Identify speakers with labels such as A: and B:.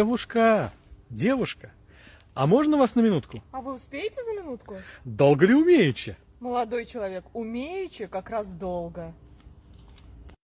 A: Девушка, девушка, а можно вас на минутку?
B: А вы успеете за минутку?
A: Долго ли умеючи?
B: Молодой человек, умеючи как раз долго.